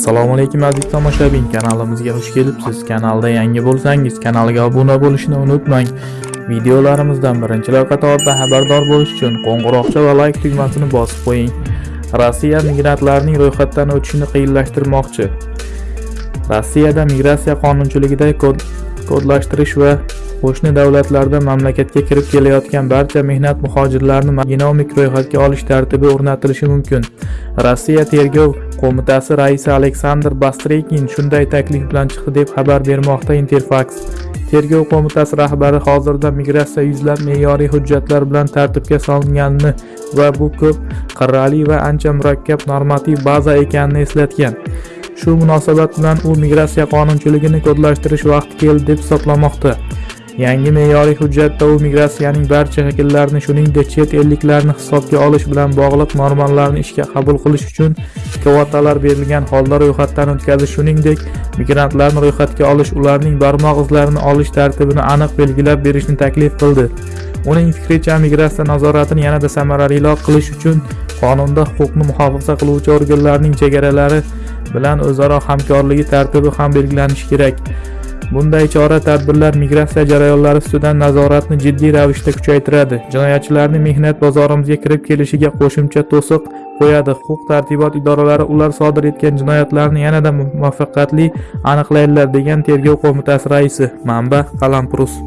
assalomu alaykum aziz tomoshabin. Kanalimizga xush kelibsiz. Kanalda yangi bo'lsangiz kanalga obuna bo'lishni unutmang. Videolarimizdan birinchilar qatorida xabardor bo'lish uchun qo'ng'iroqcha va layk tugmasini bosib qo'ying. Rossiya migrantlarning ro'yxatdan o'tishini qiyinlashtirmoqchi. Rossiyada migratsiya qonunchiligida kod- kodlashtirish va qo'shni davlatlarda mamlakatga kirib kelayotgan barcha mehnat muhojirlarini genomik ro'yxatga olish tartibi o'rnatilishi mumkin. Rossiya tergov qo'mitasi raisi aleksandr bastrekin shunday taklif bilan chiqdi deb xabar bermoqda interfax. Tergov qo'mitasi rahbari hozirda migratsiya yuzlab me'yoriy hujjatlar bilan tartibga solinganini va bu ko'p qirrali va ancha murakkab normativ baza ekanini eslatgan. Shu munosabat bilan u migratsiya qonunchiligini kodlashtirish vaqti keldi deb hisoblamoqda. Yangi me'yoriy hujjatda u migratsiyaning barcha shakllarini shuningdek chet elliklarni hisobga olish bilan bog'liq normalarni ishga qabul qilish uchun kvotalar berilgan holda ro'yxatdan o'tkazish shuningdek migrantlarni ro'yxatga olish ularning barmoq izlarini olish tartibini aniq belgilab berishni taklif qildi. Uning fikricha migratsiya nazoratini yanada samaraliroq qilish uchun qonunda huquqni muhofaza qiluvchi organlarning chegaralari bilan o'zaro hamkorligi tartibi ham belgilanishi kerak. Bunday chora tadbirlar migratsiya jarayonlari ustidan nazoratni jiddiy ravishda kuchaytiradi. Jinoyatchilarning mehnat bozorimizga kirib kelishiga qo'shimcha to'siq qo'yadi. Huquq tartibot idoralari ular sodir etgan jinoyatlarni yanada muvaffaqiyatli aniqlaydilar degan tergov qo'mitasi raisi manba qalampurus.